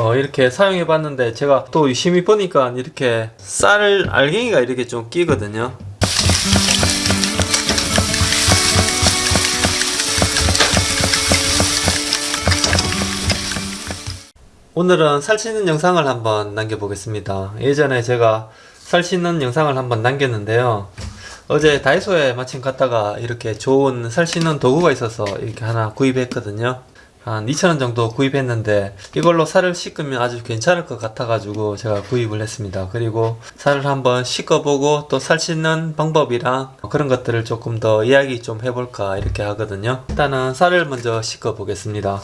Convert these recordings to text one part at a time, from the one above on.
어, 이렇게 사용해 봤는데 제가 또 유심히 보니까 이렇게 쌀 알갱이가 이렇게 좀 끼거든요. 오늘은 살 씻는 영상을 한번 남겨 보겠습니다. 예전에 제가 살 씻는 영상을 한번 남겼는데요. 어제 다이소에 마침 갔다가 이렇게 좋은 살 씻는 도구가 있어서 이렇게 하나 구입했거든요 한 2,000원 정도 구입했는데 이걸로 살을 씻으면 아주 괜찮을 것 같아 가지고 제가 구입을 했습니다. 그리고 살을 한번 씻어보고 또 살 씻는 방법이랑 그런 것들을 조금 더 이야기 좀 해볼까 이렇게 하거든요. 일단은 살을 먼저 씻어 보겠습니다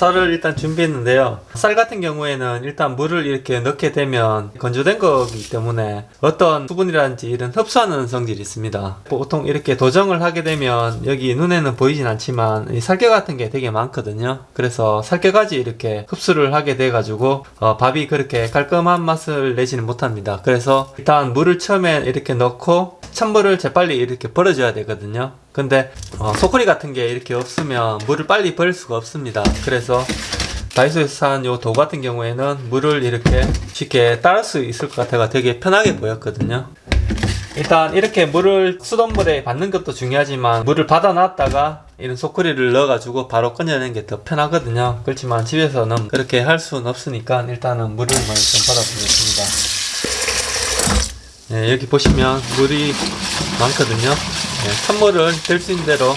쌀을 일단 준비했는데요. 쌀 같은 경우에는 일단 물을 이렇게 넣게 되면 건조된 거기 때문에 어떤 수분이라든지 이런 흡수하는 성질이 있습니다. 보통 이렇게 도정을 하게 되면 여기 눈에는 보이진 않지만 이 살결 같은 게 되게 많거든요. 그래서 살결까지 이렇게 흡수를 하게 돼 가지고 어, 밥이 그렇게 깔끔한 맛을 내지는 못합니다. 그래서 일단 물을 처음에 이렇게 넣고 찬물을 재빨리 이렇게 버려줘야 되거든요 근데 어, 소쿠리 같은 게 이렇게 없으면 물을 빨리 버릴 수가 없습니다. 그래서 다이소에서 산 요 도구 같은 경우에는 물을 이렇게 쉽게 따를 수 있을 것 같아가 되게 편하게 보였거든요. 일단 이렇게 물을 수돗물에 받는 것도 중요하지만 물을 받아 놨다가 이런 소쿠리를 넣어 가지고 바로 꺼내는 게 더 편하거든요. 그렇지만 집에서는 그렇게 할 수는 없으니까 일단은 물을 먼저 좀 받아 보겠습니다. 네, 여기 보시면 물이 많거든요 네, 찬물을 될 수 있는 대로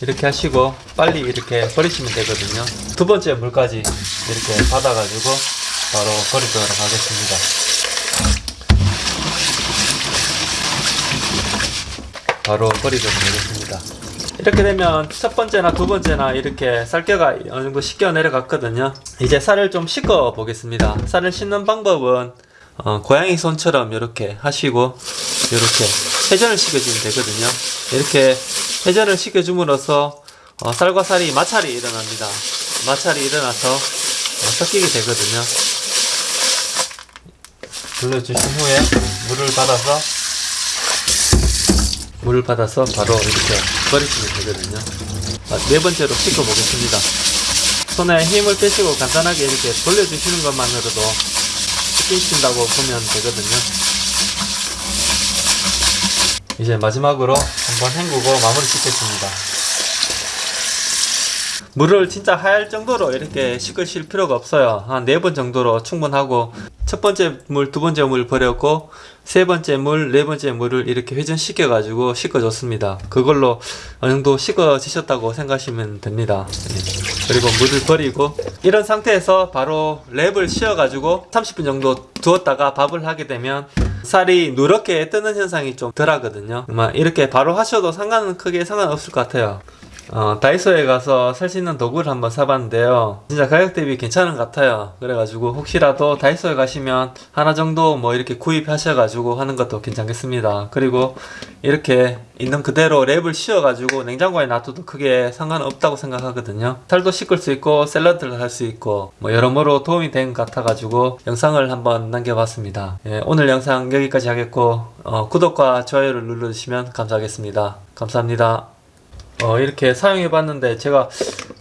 이렇게 하시고 빨리 이렇게 버리시면 되거든요. 두 번째 물까지 이렇게 받아 가지고 바로 버리도록 하겠습니다. 바로 버리도록 하겠습니다. 이렇게 되면 첫 번째나 두 번째나 이렇게 쌀겨가 어느 정도 씻겨 내려갔거든요. 이제 쌀을 좀 씻어 보겠습니다. 쌀을 씻는 방법은 어, 고양이 손처럼 이렇게 하시고 이렇게 회전을 시켜주면 되거든요. 이렇게 회전을 시켜줌으로써 어, 쌀과 쌀이 마찰이 일어납니다. 마찰이 일어나서 어, 섞이게 되거든요. 돌려주신 후에 물을 받아서 물을 받아서 바로 이렇게 버리시면 되거든요. 아, 네 번째로 씻어 보겠습니다. 손에 힘을 빼시고 간단하게 이렇게 돌려주시는 것만으로도 씻긴다고 보면 되거든요. 이제 마지막으로 한번 헹구고 마무리 짓겠습니다. 물을 진짜 하얄 정도로 이렇게 씻으실 필요가 없어요. 한네번 정도로 충분하고 첫 번째 물, 두 번째 물 버렸고 세 번째 물, 네 번째 물을 이렇게 회전시켜 가지고 씻어줬습니다. 그걸로 어느 정도 씻어지셨다고 생각하시면 됩니다. 네. 그리고 물을 버리고 이런 상태에서 바로 랩을 씌워 가지고 30분 정도 두었다가 밥을 하게 되면 쌀이 누렇게 뜨는 현상이 좀 덜 하거든요. 이렇게 바로 하셔도 상관은 크게 상관없을 것 같아요 어, 다이소에 가서 살 수 있는 도구를 한번 사봤는데요. 진짜 가격 대비 괜찮은 것 같아요. 그래가지고 혹시라도 다이소에 가시면 하나 정도 뭐 이렇게 구입하셔가지고 하는 것도 괜찮겠습니다. 그리고 이렇게 있는 그대로 랩을 씌워가지고 냉장고에 놔둬도 크게 상관없다고 생각하거든요. 살도 씻을 수 있고 샐러드를 할 수 있고 뭐 여러모로 도움이 된 것 같아가지고 영상을 한번 남겨봤습니다. 예, 오늘 영상 여기까지 하겠고 어, 구독과 좋아요를 눌러주시면 감사하겠습니다. 감사합니다 어, 이렇게 사용해 봤는데 제가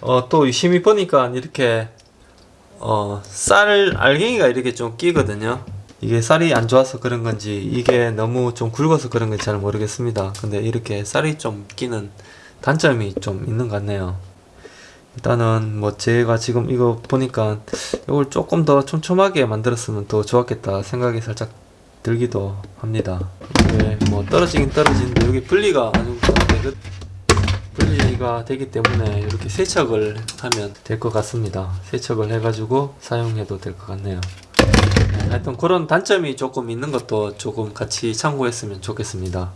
어, 또 유심히 보니까 이렇게 어, 쌀 알갱이가 이렇게 좀 끼거든요. 이게 쌀이 안 좋아서 그런 건지 이게 너무 좀 굵어서 그런 건지 잘 모르겠습니다. 근데 이렇게 쌀이 좀 끼는 단점이 좀 있는 것 같네요. 일단은 뭐 제가 지금 이거 보니까 이걸 조금 더 촘촘하게 만들었으면 더 좋았겠다 생각이 살짝 들기도 합니다. 이게 뭐 떨어지긴 떨어지는데 여기 분리가 아주 분리가 되기 때문에 이렇게 세척을 하면 될 것 같습니다. 세척을 해 가지고 사용해도 될 것 같네요. 하여튼 그런 단점이 조금 있는 것도 조금 같이 참고했으면 좋겠습니다